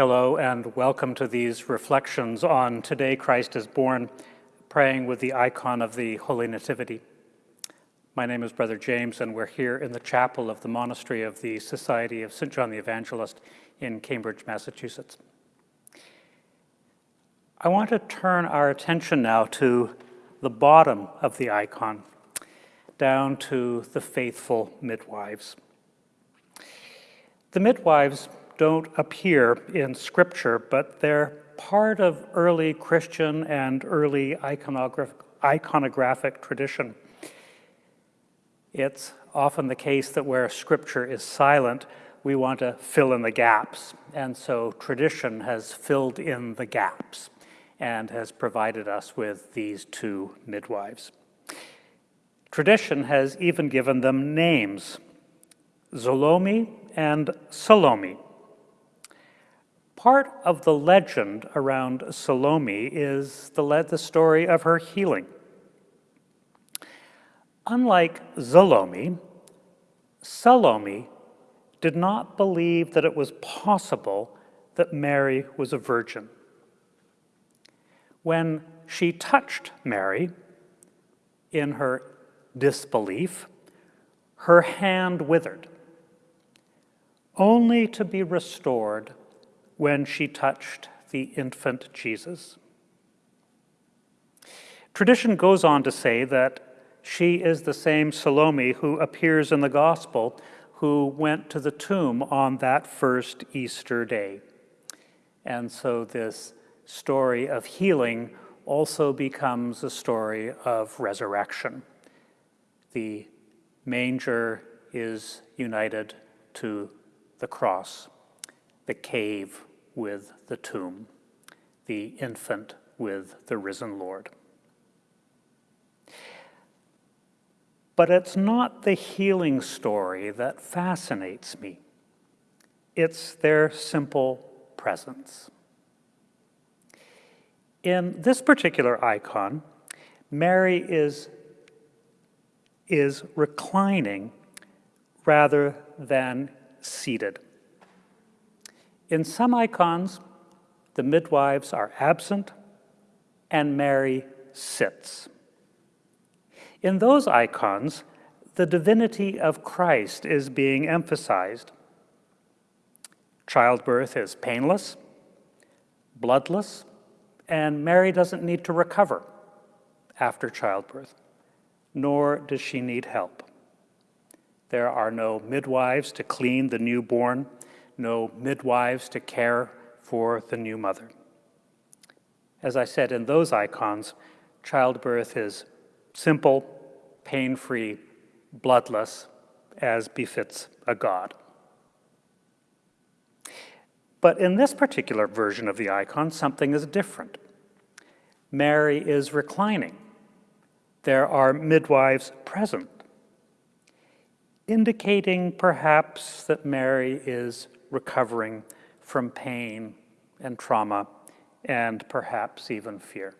Hello and welcome to these reflections on Today Christ is Born, praying with the icon of the Holy Nativity. My name is Brother James and we're here in the chapel of the Monastery of the Society of St. John the Evangelist in Cambridge, Massachusetts. I want to turn our attention now to the bottom of the icon, down to the faithful midwives. The midwives don't appear in Scripture, but they're part of early Christian and early iconographic, iconographic tradition. It's often the case that where Scripture is silent, we want to fill in the gaps. And so tradition has filled in the gaps and has provided us with these two midwives. Tradition has even given them names, Zelomi and Salome. Part of the legend around Zelomi is the, the story of her healing. Unlike Salome, Salome did not believe that it was possible that Mary was a virgin. When she touched Mary in her disbelief, her hand withered, only to be restored when she touched the infant Jesus. Tradition goes on to say that she is the same Salome who appears in the Gospel who went to the tomb on that first Easter day. And so this story of healing also becomes a story of resurrection. The manger is united to the cross, the cave with the tomb, the infant with the risen Lord. But it's not the healing story that fascinates me. It's their simple presence. In this particular icon, Mary is, is reclining rather than seated. In some icons, the midwives are absent and Mary sits. In those icons, the divinity of Christ is being emphasized. Childbirth is painless, bloodless, and Mary doesn't need to recover after childbirth, nor does she need help. There are no midwives to clean the newborn, no midwives to care for the new mother. As I said in those icons, childbirth is simple, pain-free, bloodless, as befits a god. But in this particular version of the icon, something is different. Mary is reclining. There are midwives present, indicating perhaps that Mary is recovering from pain and trauma and perhaps even fear.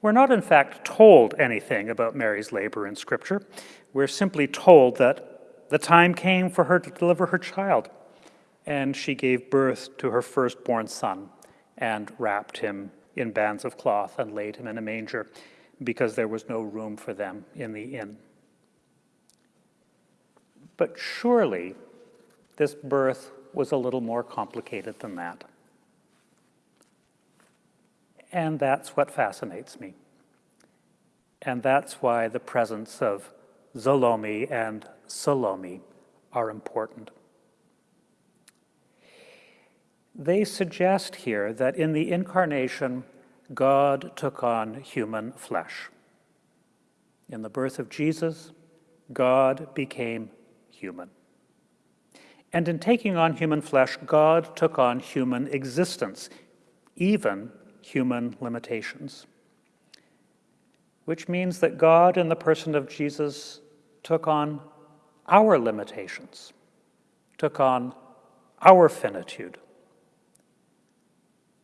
We're not, in fact, told anything about Mary's labor in Scripture. We're simply told that the time came for her to deliver her child, and she gave birth to her firstborn son and wrapped him in bands of cloth and laid him in a manger because there was no room for them in the inn. But surely this birth was a little more complicated than that. And that's what fascinates me. And that's why the presence of Zelomi and Salome are important. They suggest here that in the incarnation, God took on human flesh. In the birth of Jesus, God became human. And in taking on human flesh, God took on human existence, even human limitations. Which means that God, in the person of Jesus, took on our limitations, took on our finitude.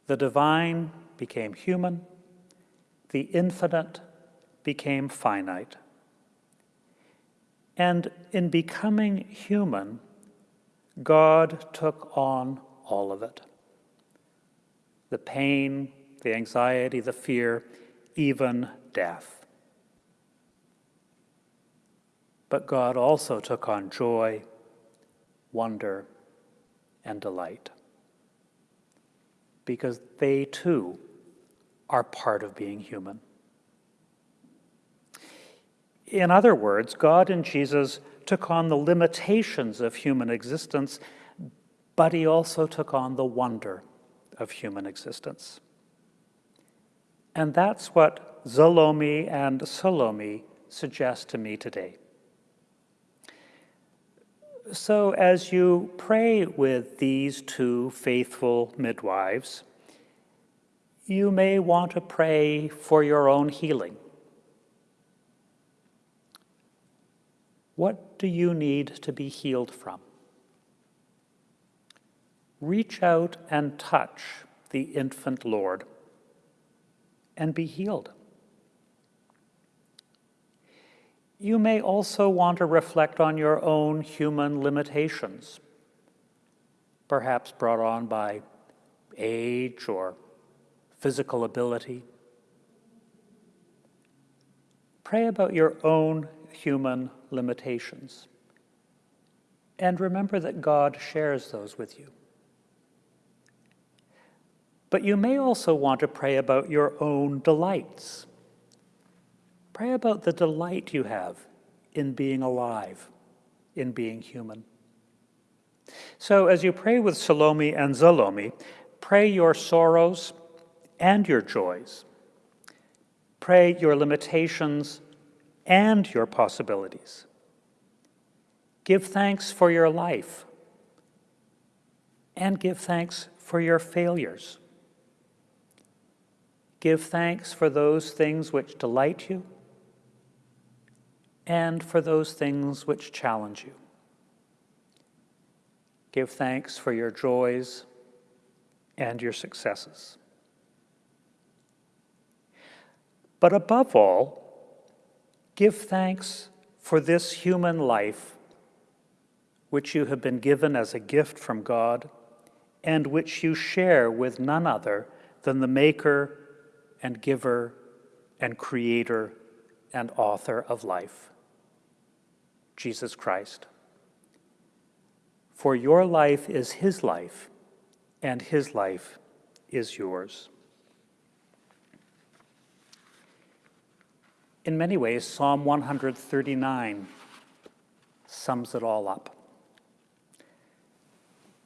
The divine became human, the infinite became finite. And in becoming human, God took on all of it the pain, the anxiety, the fear, even death. But God also took on joy, wonder, and delight. Because they too are part of being human. In other words, God and Jesus took on the limitations of human existence, but he also took on the wonder of human existence. And that's what Zelomi and Salome suggest to me today. So, as you pray with these two faithful midwives, you may want to pray for your own healing. What do you need to be healed from? reach out and touch the infant Lord and be healed. You may also want to reflect on your own human limitations, perhaps brought on by age or physical ability. Pray about your own human limitations and remember that God shares those with you. But you may also want to pray about your own delights. Pray about the delight you have in being alive, in being human. So as you pray with Salome and Zelomi, pray your sorrows and your joys. Pray your limitations and your possibilities. Give thanks for your life and give thanks for your failures. Give thanks for those things which delight you and for those things which challenge you. Give thanks for your joys and your successes. But above all, give thanks for this human life which you have been given as a gift from God and which you share with none other than the Maker and giver and creator and author of life, Jesus Christ. For your life is his life, and his life is yours. In many ways, Psalm 139 sums it all up.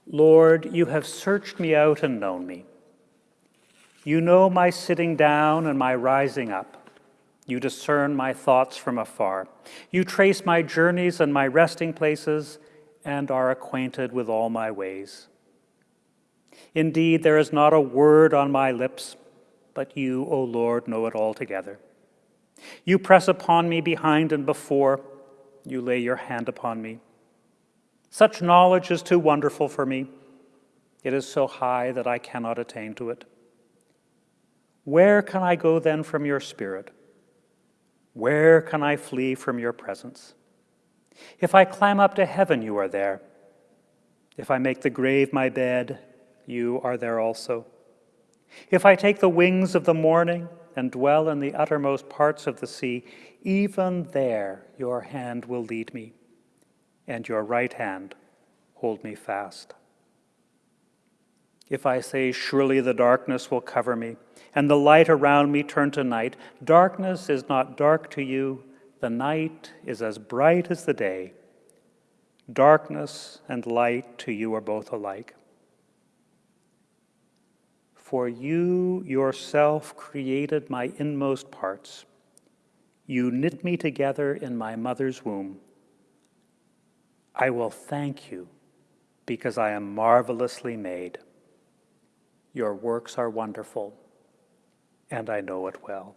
Lord, you have searched me out and known me. You know my sitting down and my rising up. You discern my thoughts from afar. You trace my journeys and my resting places and are acquainted with all my ways. Indeed, there is not a word on my lips, but you, O Lord, know it altogether. You press upon me behind and before, you lay your hand upon me. Such knowledge is too wonderful for me. It is so high that I cannot attain to it. Where can I go then from your spirit? Where can I flee from your presence? If I climb up to heaven, you are there. If I make the grave my bed, you are there also. If I take the wings of the morning and dwell in the uttermost parts of the sea, even there your hand will lead me, and your right hand hold me fast. If I say, Surely the darkness will cover me, and the light around me turn to night, darkness is not dark to you, the night is as bright as the day. Darkness and light to you are both alike. For you yourself created my inmost parts. You knit me together in my mother's womb. I will thank you because I am marvelously made. Your works are wonderful, and I know it well.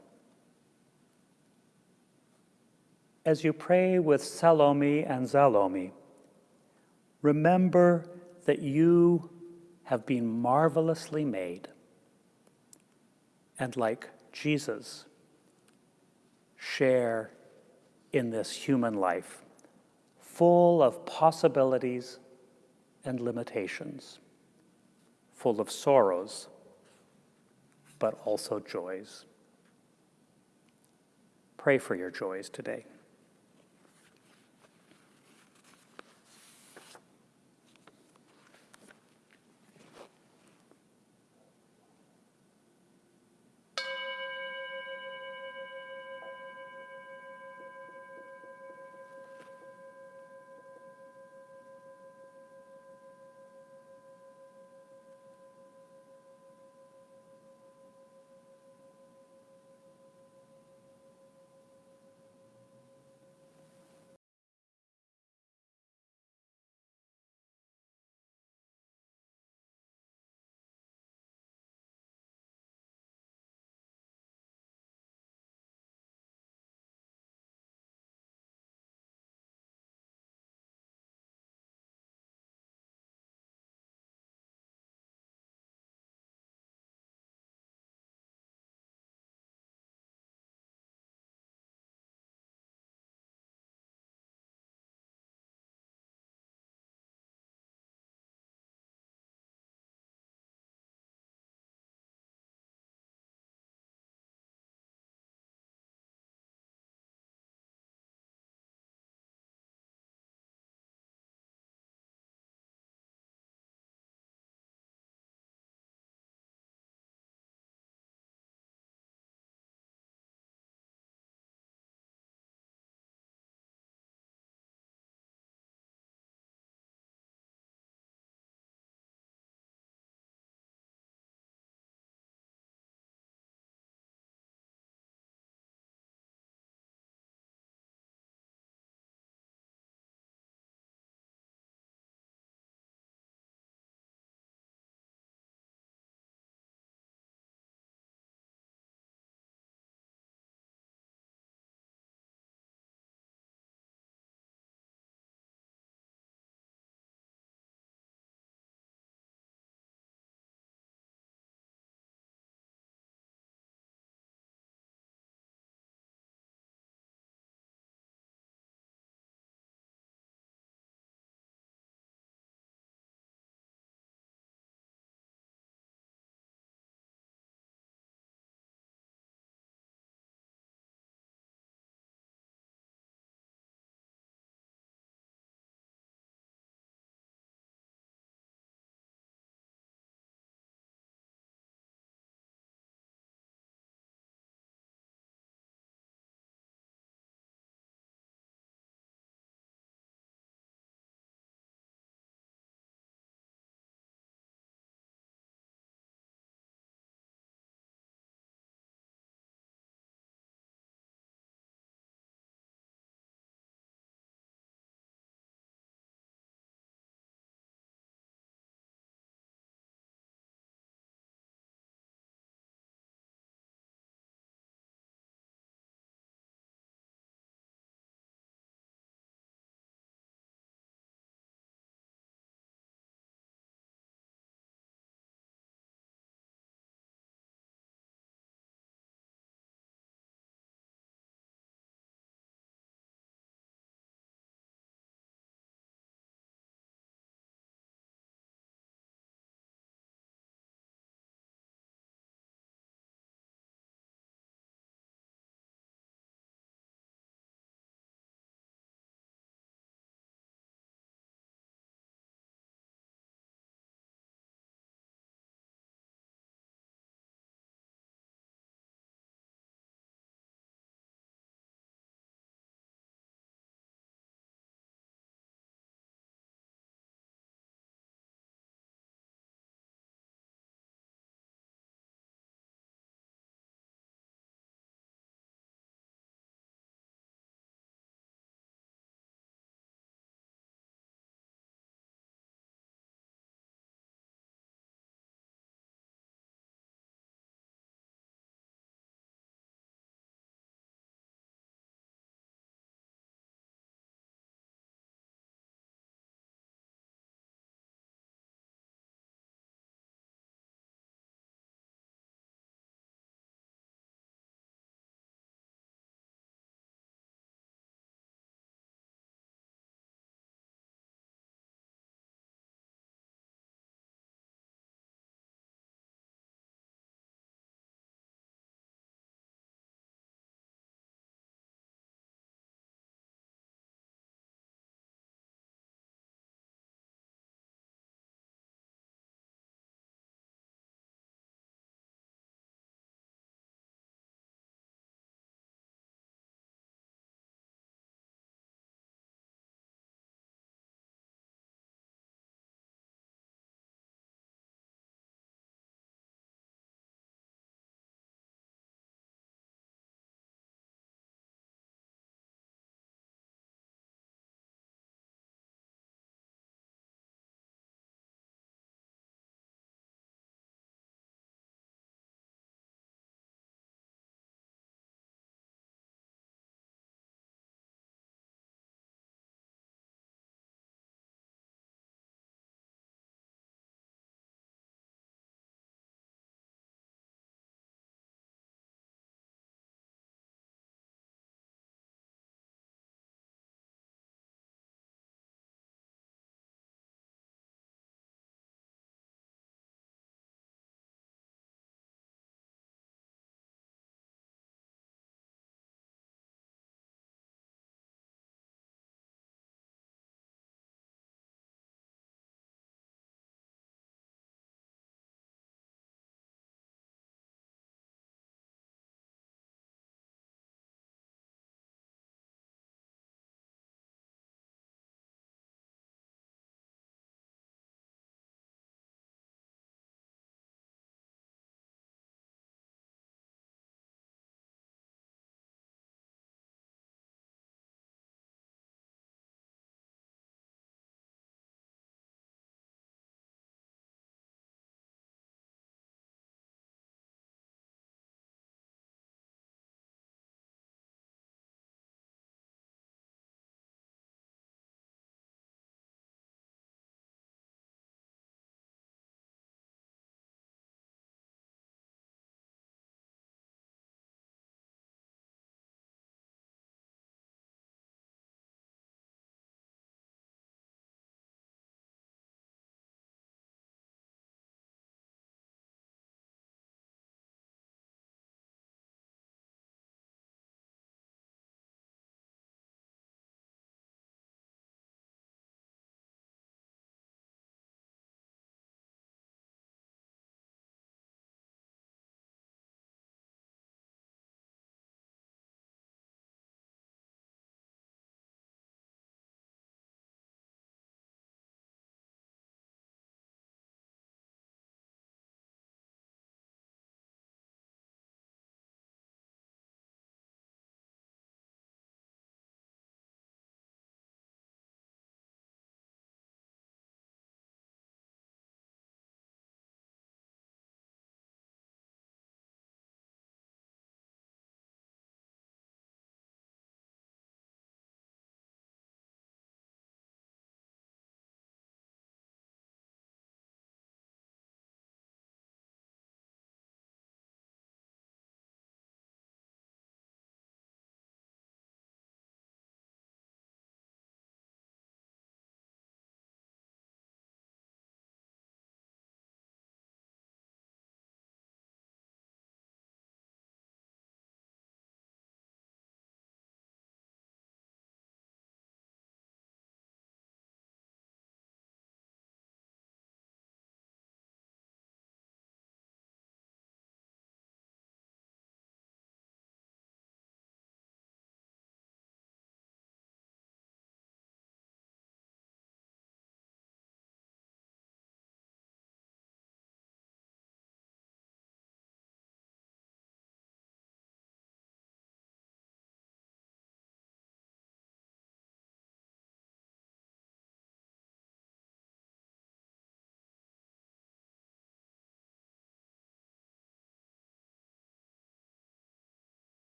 As you pray with Salome and Zelomi, remember that you have been marvelously made. And like Jesus, share in this human life, full of possibilities and limitations, full of sorrows, but also joys. Pray for your joys today.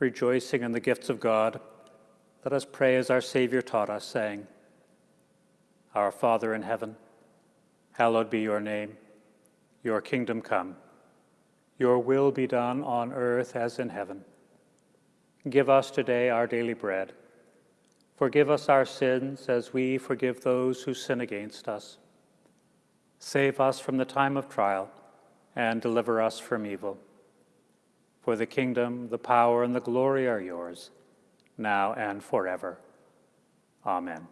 Rejoicing in the gifts of God, let us pray as our Savior taught us, saying, Our Father in heaven, hallowed be your name. Your kingdom come. Your will be done on earth as in heaven. Give us today our daily bread. Forgive us our sins as we forgive those who sin against us. Save us from the time of trial and deliver us from evil. For the kingdom, the power, and the glory are yours, now and forever. Amen.